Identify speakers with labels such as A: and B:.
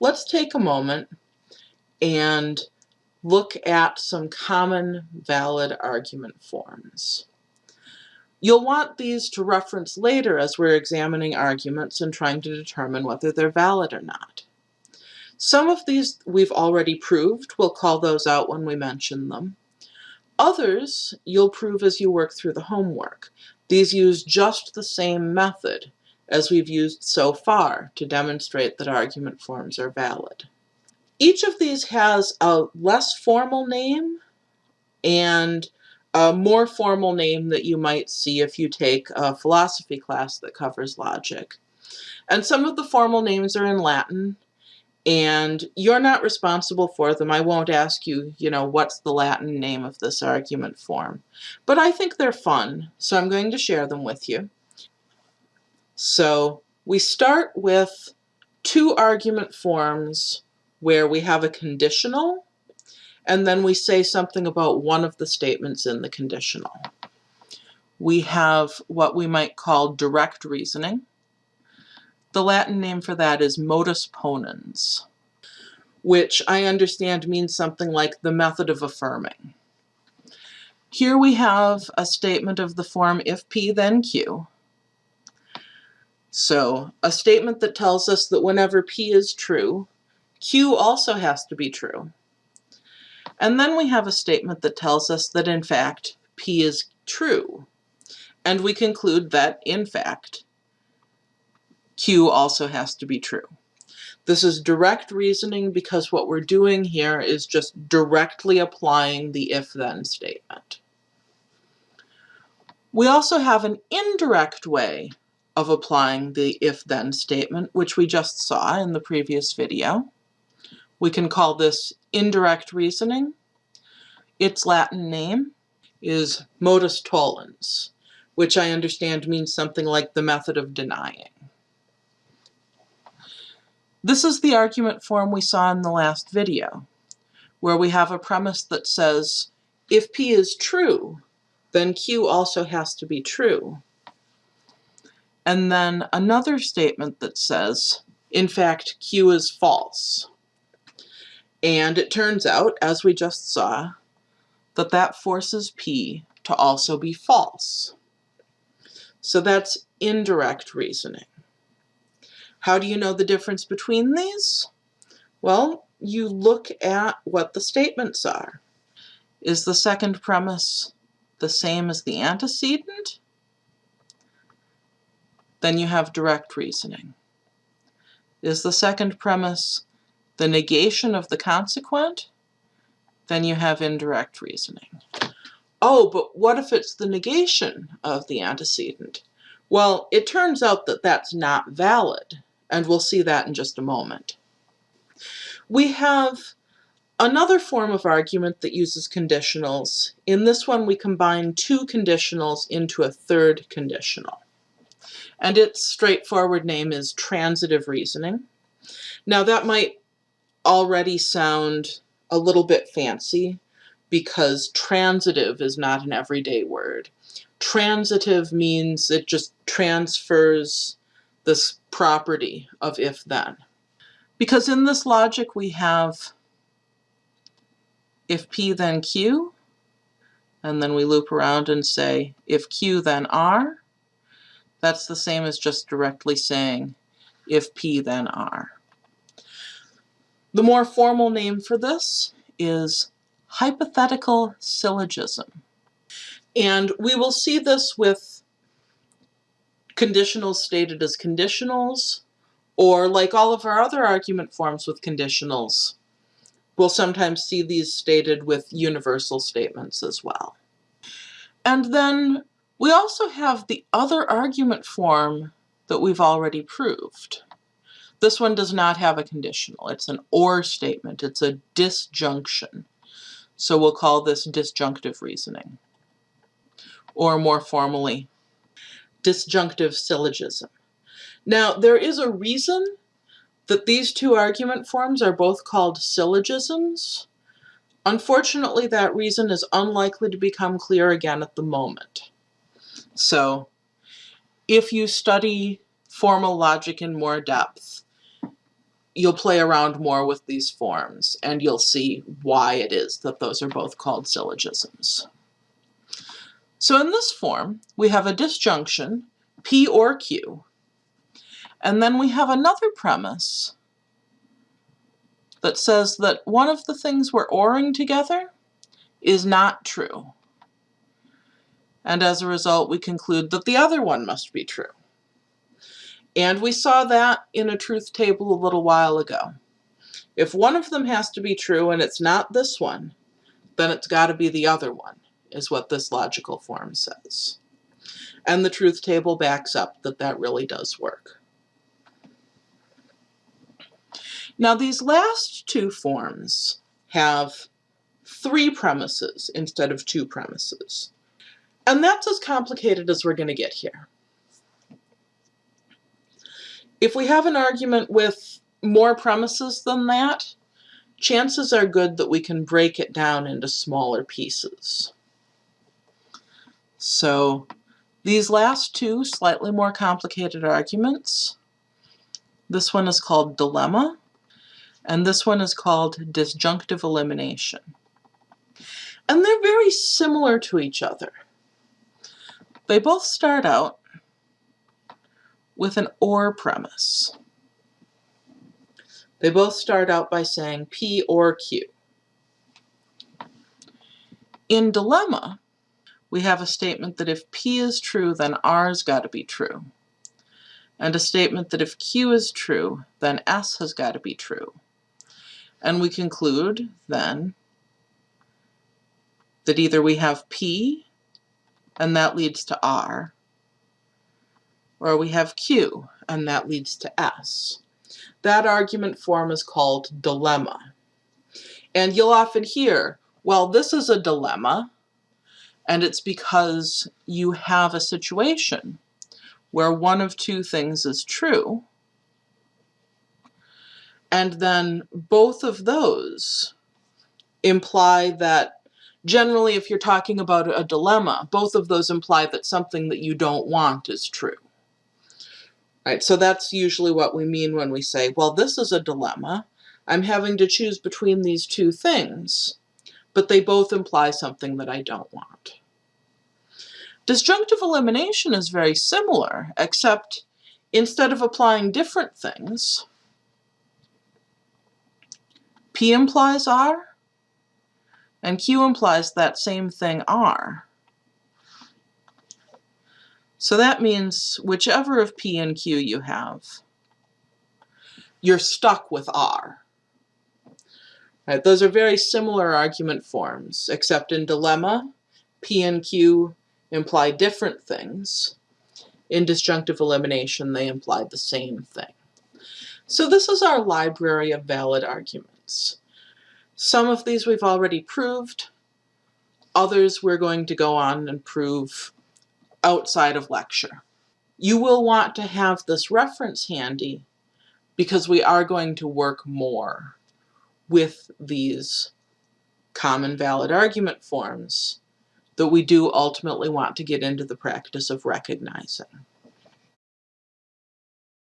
A: let's take a moment and look at some common valid argument forms. You'll want these to reference later as we're examining arguments and trying to determine whether they're valid or not. Some of these we've already proved. We'll call those out when we mention them. Others you'll prove as you work through the homework. These use just the same method as we've used so far to demonstrate that argument forms are valid. Each of these has a less formal name and a more formal name that you might see if you take a philosophy class that covers logic. And some of the formal names are in Latin, and you're not responsible for them. I won't ask you, you know, what's the Latin name of this argument form. But I think they're fun, so I'm going to share them with you. So we start with two argument forms where we have a conditional and then we say something about one of the statements in the conditional. We have what we might call direct reasoning. The Latin name for that is modus ponens, which I understand means something like the method of affirming. Here we have a statement of the form if P then Q. So a statement that tells us that whenever P is true, Q also has to be true. And then we have a statement that tells us that in fact P is true. And we conclude that in fact Q also has to be true. This is direct reasoning because what we're doing here is just directly applying the if-then statement. We also have an indirect way of applying the if-then statement, which we just saw in the previous video. We can call this indirect reasoning. Its Latin name is modus tollens, which I understand means something like the method of denying. This is the argument form we saw in the last video, where we have a premise that says, if P is true, then Q also has to be true. And then another statement that says, in fact, Q is false. And it turns out, as we just saw, that that forces P to also be false. So that's indirect reasoning. How do you know the difference between these? Well, you look at what the statements are. Is the second premise the same as the antecedent? Then you have direct reasoning. Is the second premise the negation of the consequent, then you have indirect reasoning. Oh, but what if it's the negation of the antecedent? Well, it turns out that that's not valid, and we'll see that in just a moment. We have another form of argument that uses conditionals. In this one, we combine two conditionals into a third conditional. And its straightforward name is transitive reasoning. Now that might already sound a little bit fancy because transitive is not an everyday word. Transitive means it just transfers this property of if-then. Because in this logic we have if P then Q, and then we loop around and say if Q then R, that's the same as just directly saying if P then R. The more formal name for this is hypothetical syllogism. And we will see this with conditionals stated as conditionals, or like all of our other argument forms with conditionals, we'll sometimes see these stated with universal statements as well. And then we also have the other argument form that we've already proved. This one does not have a conditional. It's an or statement. It's a disjunction. So we'll call this disjunctive reasoning. Or more formally, disjunctive syllogism. Now, there is a reason that these two argument forms are both called syllogisms. Unfortunately, that reason is unlikely to become clear again at the moment. So, if you study formal logic in more depth, you'll play around more with these forms and you'll see why it is that those are both called syllogisms. So in this form, we have a disjunction, P or Q, and then we have another premise that says that one of the things we're oring together is not true. And as a result, we conclude that the other one must be true. And we saw that in a truth table a little while ago. If one of them has to be true and it's not this one, then it's got to be the other one, is what this logical form says. And the truth table backs up that that really does work. Now these last two forms have three premises instead of two premises. And that's as complicated as we're going to get here. If we have an argument with more premises than that, chances are good that we can break it down into smaller pieces. So these last two slightly more complicated arguments, this one is called dilemma, and this one is called disjunctive elimination. And they're very similar to each other. They both start out with an OR premise. They both start out by saying P or Q. In dilemma, we have a statement that if P is true, then R's got to be true. And a statement that if Q is true, then S has got to be true. And we conclude, then, that either we have P, and that leads to R, or we have Q, and that leads to S. That argument form is called dilemma. And you'll often hear, well, this is a dilemma, and it's because you have a situation where one of two things is true, and then both of those imply that generally if you're talking about a dilemma, both of those imply that something that you don't want is true. Right, so that's usually what we mean when we say, well, this is a dilemma. I'm having to choose between these two things, but they both imply something that I don't want. Disjunctive elimination is very similar, except instead of applying different things, P implies R, and Q implies that same thing R. So that means whichever of P and Q you have, you're stuck with R. Right, those are very similar argument forms, except in dilemma, P and Q imply different things. In disjunctive elimination, they imply the same thing. So this is our library of valid arguments. Some of these we've already proved. Others we're going to go on and prove outside of lecture. You will want to have this reference handy because we are going to work more with these common valid argument forms that we do ultimately want to get into the practice of recognizing.